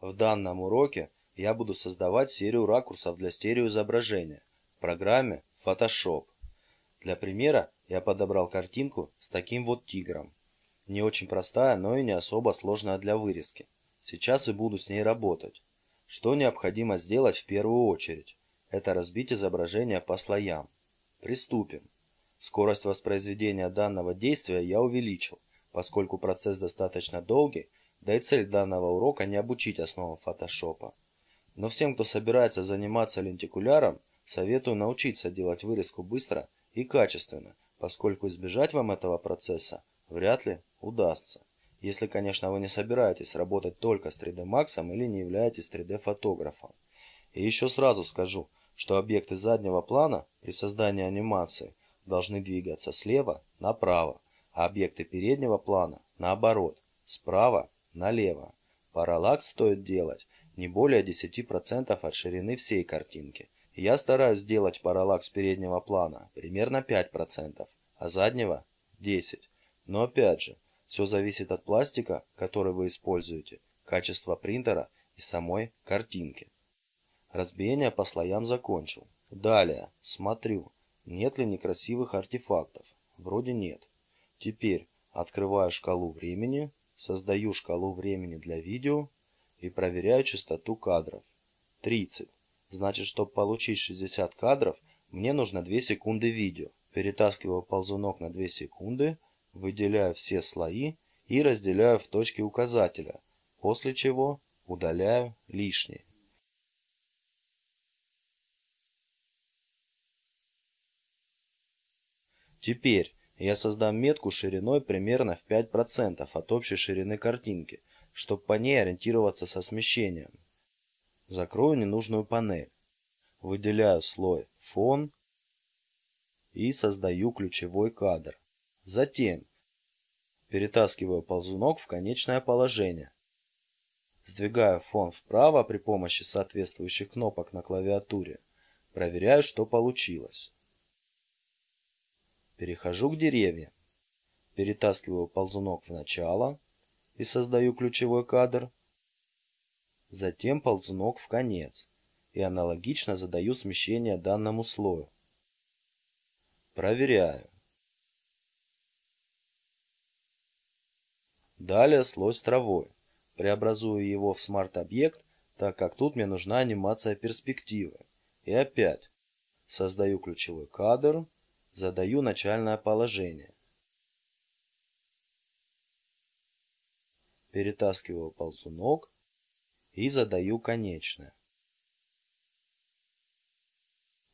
В данном уроке я буду создавать серию ракурсов для стереоизображения в программе Photoshop. Для примера я подобрал картинку с таким вот тигром. Не очень простая, но и не особо сложная для вырезки. Сейчас и буду с ней работать. Что необходимо сделать в первую очередь? Это разбить изображение по слоям. Приступим. Скорость воспроизведения данного действия я увеличил, поскольку процесс достаточно долгий да и цель данного урока не обучить основам фотошопа. Но всем, кто собирается заниматься лентикуляром, советую научиться делать вырезку быстро и качественно, поскольку избежать вам этого процесса вряд ли удастся. Если, конечно, вы не собираетесь работать только с 3D Max или не являетесь 3D фотографом. И еще сразу скажу, что объекты заднего плана при создании анимации должны двигаться слева направо, а объекты переднего плана наоборот, справа налево. Параллакс стоит делать не более 10% от ширины всей картинки. Я стараюсь сделать параллакс переднего плана примерно 5%, а заднего 10%. Но опять же, все зависит от пластика, который вы используете, качества принтера и самой картинки. Разбиение по слоям закончил. Далее, смотрю, нет ли некрасивых артефактов. Вроде нет. Теперь открываю шкалу времени Создаю шкалу времени для видео и проверяю частоту кадров. 30. Значит, чтобы получить 60 кадров, мне нужно 2 секунды видео. Перетаскиваю ползунок на 2 секунды, выделяю все слои и разделяю в точки указателя, после чего удаляю лишнее. Теперь я создам метку шириной примерно в 5% от общей ширины картинки, чтобы по ней ориентироваться со смещением. Закрою ненужную панель. Выделяю слой «Фон» и создаю ключевой кадр. Затем перетаскиваю ползунок в конечное положение. Сдвигаю фон вправо при помощи соответствующих кнопок на клавиатуре. Проверяю, что получилось. Перехожу к деревьям. Перетаскиваю ползунок в начало и создаю ключевой кадр. Затем ползунок в конец и аналогично задаю смещение данному слою. Проверяю. Далее слой с травой. Преобразую его в смарт-объект, так как тут мне нужна анимация перспективы. И опять создаю ключевой кадр Задаю начальное положение. Перетаскиваю ползунок и задаю конечное.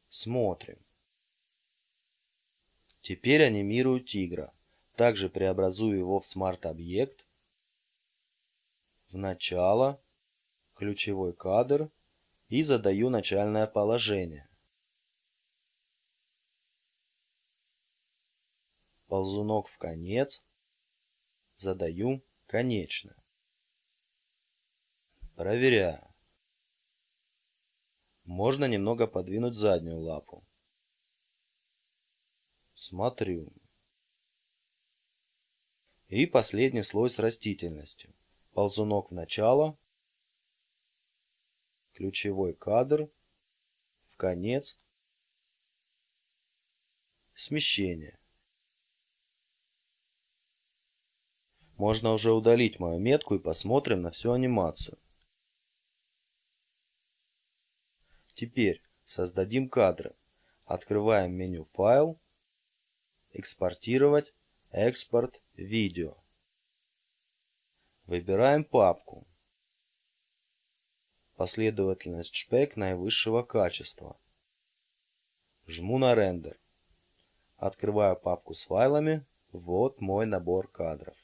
Смотрим. Теперь анимирую тигра. Также преобразую его в смарт-объект, в начало, ключевой кадр и задаю начальное положение. Ползунок в конец, задаю конечное. Проверяю. Можно немного подвинуть заднюю лапу. Смотрю. И последний слой с растительностью. Ползунок в начало, ключевой кадр, в конец, смещение. Можно уже удалить мою метку и посмотрим на всю анимацию. Теперь создадим кадры. Открываем меню «Файл», «Экспортировать», «Экспорт», «Видео». Выбираем папку. Последовательность шпек наивысшего качества. Жму на рендер. Открываю папку с файлами. Вот мой набор кадров.